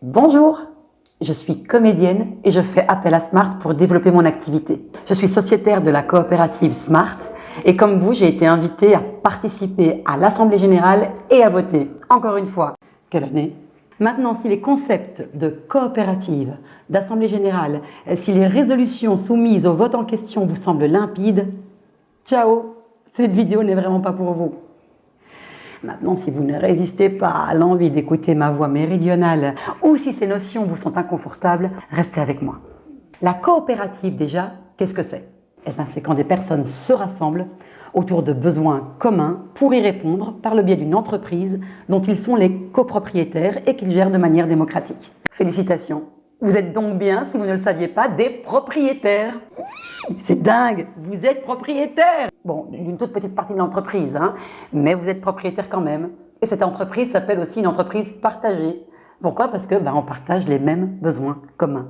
Bonjour, je suis comédienne et je fais appel à Smart pour développer mon activité. Je suis sociétaire de la coopérative Smart et comme vous, j'ai été invitée à participer à l'Assemblée Générale et à voter. Encore une fois, quelle année? Maintenant, si les concepts de coopérative, d'Assemblée Générale, si les résolutions soumises au vote en question vous semblent limpides, ciao Cette vidéo n'est vraiment pas pour vous. Maintenant, si vous ne résistez pas à l'envie d'écouter ma voix méridionale ou si ces notions vous sont inconfortables, restez avec moi. La coopérative déjà, qu'est-ce que c'est? Eh ben, C'est quand des personnes se rassemblent autour de besoins communs pour y répondre par le biais d'une entreprise dont ils sont les copropriétaires et qu'ils gèrent de manière démocratique. Félicitations. Vous êtes donc bien, si vous ne le saviez pas, des propriétaires. C'est dingue. Vous êtes propriétaire Bon, d'une toute petite partie de l'entreprise, hein, mais vous êtes propriétaire quand même. Et cette entreprise s'appelle aussi une entreprise partagée. Pourquoi? Parce que ben, on partage les mêmes besoins communs.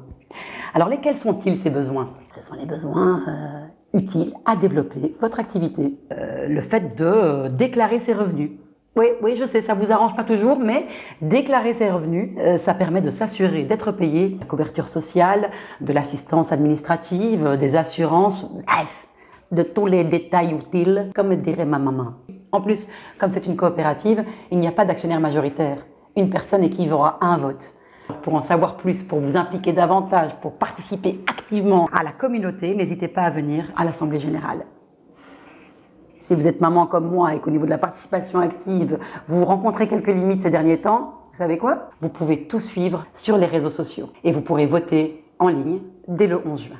Alors lesquels sont-ils ces besoins? Ce sont les besoins euh, utiles à développer votre activité. Euh, le fait de euh, déclarer ses revenus. Oui, oui, je sais, ça vous arrange pas toujours, mais déclarer ses revenus, ça permet de s'assurer d'être payé, la couverture sociale, de l'assistance administrative, des assurances, bref, de tous les détails utiles, comme dirait ma maman. En plus, comme c'est une coopérative, il n'y a pas d'actionnaire majoritaire. Une personne équivaut à un vote. Pour en savoir plus, pour vous impliquer davantage, pour participer activement à la communauté, n'hésitez pas à venir à l'Assemblée Générale. Si vous êtes maman comme moi et qu'au niveau de la participation active, vous rencontrez quelques limites ces derniers temps, vous savez quoi? Vous pouvez tout suivre sur les réseaux sociaux et vous pourrez voter en ligne dès le 11 juin.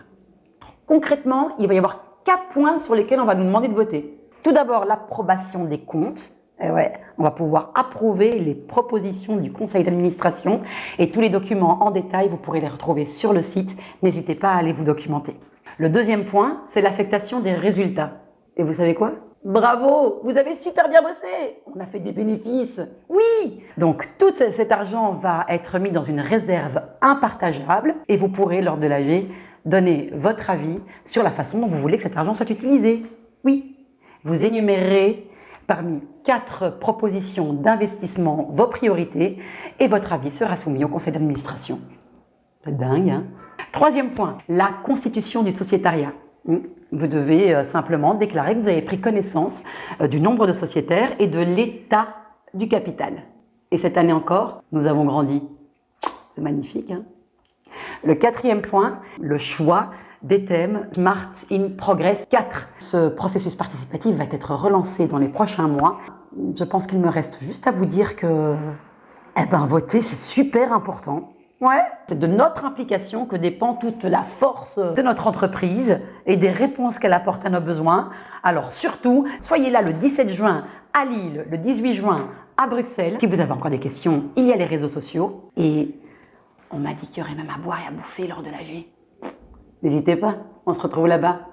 Concrètement, il va y avoir quatre points sur lesquels on va nous demander de voter. Tout d'abord, l'approbation des comptes. Eh ouais, on va pouvoir approuver les propositions du conseil d'administration et tous les documents en détail, vous pourrez les retrouver sur le site. N'hésitez pas à aller vous documenter. Le deuxième point, c'est l'affectation des résultats. Et vous savez quoi? Bravo, vous avez super bien bossé. On a fait des bénéfices. Oui. Donc tout cet argent va être mis dans une réserve impartageable et vous pourrez lors de l'AG donner votre avis sur la façon dont vous voulez que cet argent soit utilisé. Oui, vous énumérez parmi quatre propositions d'investissement vos priorités et votre avis sera soumis au conseil d'administration. Dingue, hein Troisième point, la constitution du sociétariat. Hmm. Vous devez euh, simplement déclarer que vous avez pris connaissance euh, du nombre de sociétaires et de l'état du capital. Et cette année encore, nous avons grandi. C'est magnifique, hein le quatrième point, le choix des thèmes Smart in Progress 4. Ce processus participatif va être relancé dans les prochains mois. Je pense qu'il me reste juste à vous dire que eh ben, voter, c'est super important. Ouais, c'est de notre implication que dépend toute la force de notre entreprise et des réponses qu'elle apporte à nos besoins. Alors surtout, soyez là le 17 juin à Lille, le 18 juin à Bruxelles. Si vous avez encore des questions, il y a les réseaux sociaux. Et on m'a dit qu'il y aurait même à boire et à bouffer lors de la N'hésitez pas, on se retrouve là-bas.